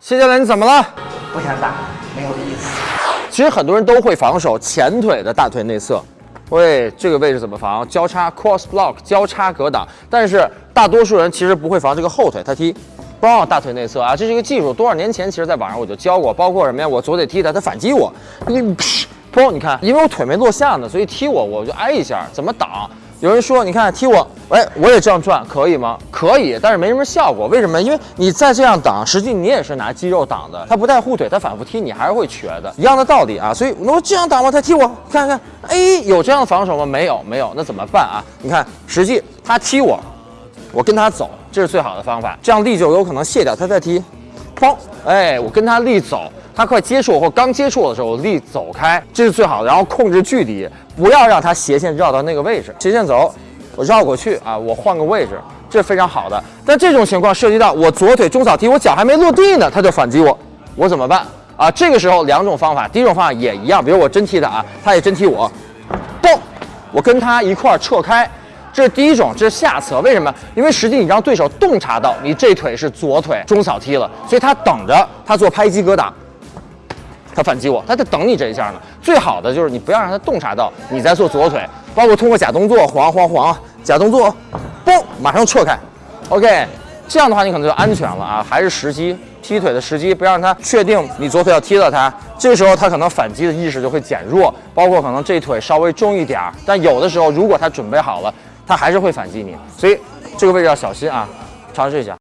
谢教练，你怎么了？不想打，没有意思。其实很多人都会防守前腿的大腿内侧。喂，这个位置怎么防？交叉 cross block 交叉格挡。但是大多数人其实不会防这个后腿，他踢，帮大腿内侧啊，这是一个技术。多少年前其实在网上我就教过，包括什么呀？我左腿踢他，他反击我，你包，你看，因为我腿没落下呢，所以踢我我就挨一下，怎么挡？有人说，你看踢我，哎，我也这样转，可以吗？可以，但是没什么效果。为什么？因为你再这样挡，实际你也是拿肌肉挡的，他不带护腿，他反复踢你还是会瘸的，一样的道理啊。所以我这样挡吗？他踢我，看看，哎，有这样的防守吗？没有，没有，那怎么办啊？你看，实际他踢我，我跟他走，这是最好的方法，这样力就有可能卸掉，他再踢，砰，哎，我跟他力走。他快接触我或刚接触我的时候，我立走开，这是最好的。然后控制距离，不要让他斜线绕到那个位置。斜线走，我绕过去啊，我换个位置，这是非常好的。但这种情况涉及到我左腿中扫踢，我脚还没落地呢，他就反击我，我怎么办啊？这个时候两种方法，第一种方法也一样，比如我真踢他啊，他也真踢我，嘣，我跟他一块儿撤开，这是第一种，这是下策。为什么？因为实际你让对手洞察到你这腿是左腿中扫踢了，所以他等着他做拍击格挡。他反击我，他在等你这一下呢。最好的就是你不要让他洞察到你在做左腿，包括通过假动作晃晃晃，假动作，嘣，马上撤开。OK，这样的话你可能就安全了啊。还是时机，踢腿的时机，不要让他确定你左腿要踢到他，这个时候他可能反击的意识就会减弱，包括可能这腿稍微重一点儿。但有的时候如果他准备好了，他还是会反击你，所以这个位置要小心啊，尝试一下。